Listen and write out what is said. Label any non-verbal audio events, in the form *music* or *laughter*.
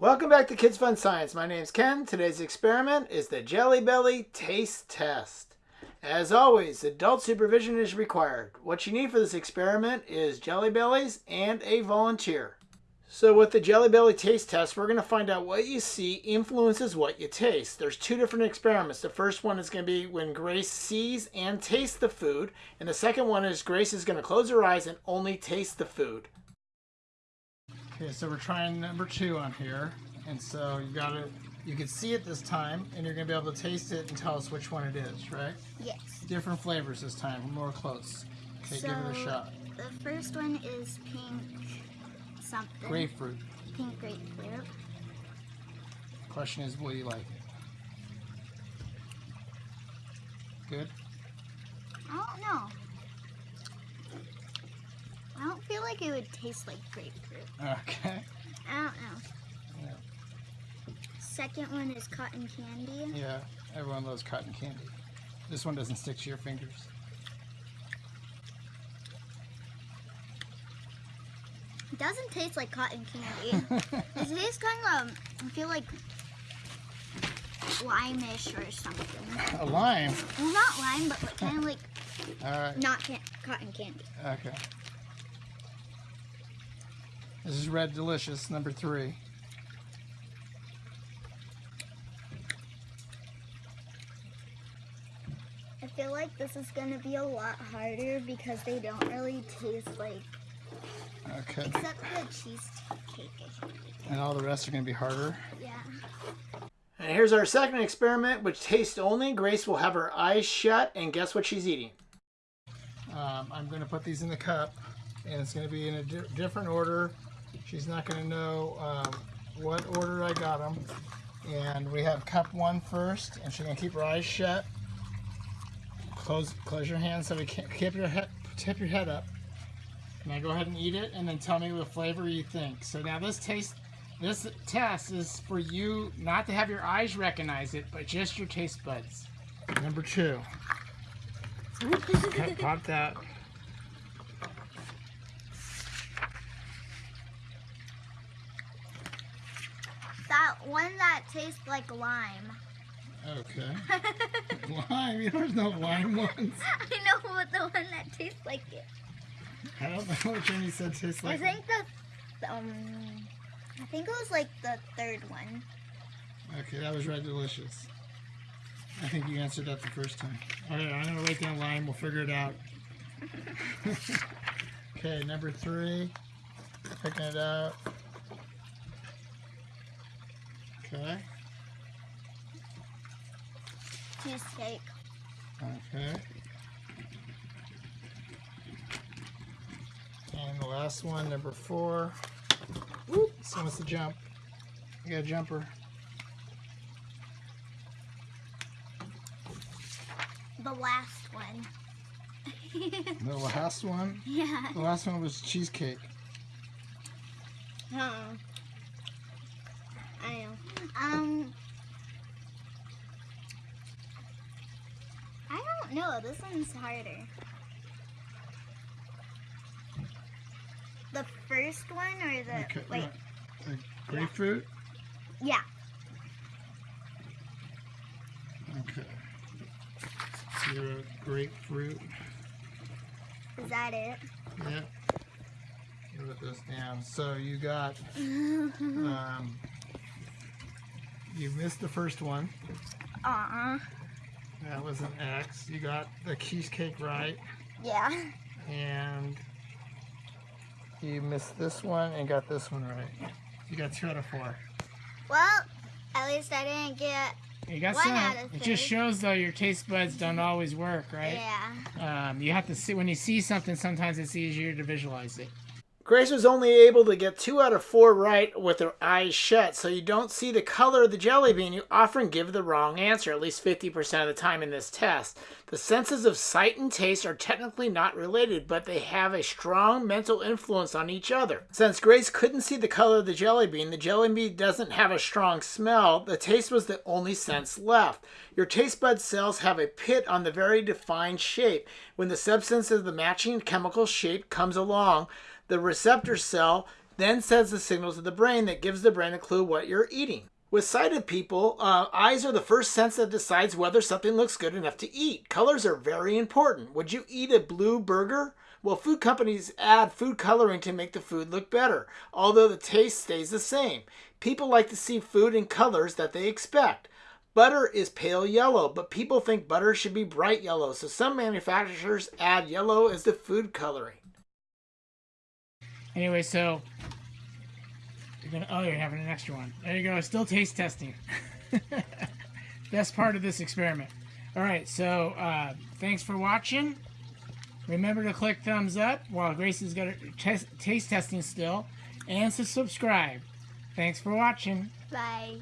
Welcome back to Kids Fun Science. My name's Ken. Today's experiment is the Jelly Belly Taste Test. As always, adult supervision is required. What you need for this experiment is Jelly Bellies and a volunteer. So with the Jelly Belly Taste Test, we're going to find out what you see influences what you taste. There's two different experiments. The first one is going to be when Grace sees and tastes the food. And the second one is Grace is going to close her eyes and only taste the food. Okay, so we're trying number two on here. And so you got it, you can see it this time and you're going to be able to taste it and tell us which one it is, right? Yes. Different flavors this time, more close. Okay, so give it a shot. The first one is pink something. Grapefruit. Pink grapefruit. Question is, will you like it? Good? I don't know. I don't feel like it would taste like grapefruit. Okay. I don't know. Yeah. Second one is cotton candy. Yeah, everyone loves cotton candy. This one doesn't stick to your fingers. It doesn't taste like cotton candy. *laughs* it tastes kind of, I feel like limeish or something. A lime? Well, not lime, but like, kind of like All right. not can cotton candy. Okay. This is Red Delicious, number three. I feel like this is going to be a lot harder because they don't really taste like, Okay. except the cheesecake. And all the rest are going to be harder. Yeah. And here's our second experiment, which tastes only. Grace will have her eyes shut, and guess what she's eating? Um, I'm going to put these in the cup, and it's going to be in a di different order. She's not going to know um, what order I got them. And we have cup one first, and she's going to keep her eyes shut. Close, close your hands so we can't keep your head, tip your head up. Now go ahead and eat it, and then tell me what flavor you think. So now this taste, this test is for you not to have your eyes recognize it, but just your taste buds. Number two. *laughs* Pop that. That one that tastes like lime. Okay. *laughs* lime. You know, There's no lime ones. *laughs* I know, but the one that tastes like it. I don't know which one you said tastes like. I think the, um, I think it was like the third one. Okay, that was Red Delicious. I think you answered that the first time. Alright, I'm gonna write down lime. We'll figure it out. *laughs* okay, number three. Picking it out. Okay. Cheesecake. Okay. And the last one, number four. Whoop, someone wants to jump. You got a jumper. The last one. *laughs* The last one. yeah. The last one was cheesecake. Huh. I know. Um. I don't know. This one's harder. The first one or the Okay. wait? uh, grapefruit. Yeah. Okay. Zero grapefruit. Is that it? Yep. Wrote this down. So you got *laughs* um, you missed the first one. Uh-uh. That was an X. You got the cheesecake right, Yeah. and you missed this one and got this one right. You got two out of four. Well, at least I didn't get. You got One some. out of It just shows though your taste buds don't always work, right? Yeah. Um, you have to see when you see something. Sometimes it's easier to visualize it. Grace was only able to get two out of four right with her eyes shut, so you don't see the color of the jelly bean. You often give the wrong answer, at least 50% of the time in this test. The senses of sight and taste are technically not related, but they have a strong mental influence on each other. Since Grace couldn't see the color of the jelly bean, the jelly bean doesn't have a strong smell, the taste was the only sense left. Your taste bud cells have a pit on the very defined shape. When the substance of the matching chemical shape comes along, the receptor cell then sends the signal to the brain that gives the brain a clue what you're eating. With sighted people, uh, eyes are the first sense that decides whether something looks good enough to eat. Colors are very important. Would you eat a blue burger? Well, food companies add food coloring to make the food look better, although the taste stays the same. People like to see food in colors that they expect. Butter is pale yellow, but people think butter should be bright yellow, so some manufacturers add yellow as the food coloring. Anyway, so you're gonna. Oh, you're having an extra one. There you go. Still taste testing. *laughs* Best part of this experiment. All right. So uh, thanks for watching. Remember to click thumbs up while got her test, taste testing still, and to subscribe. Thanks for watching. Bye.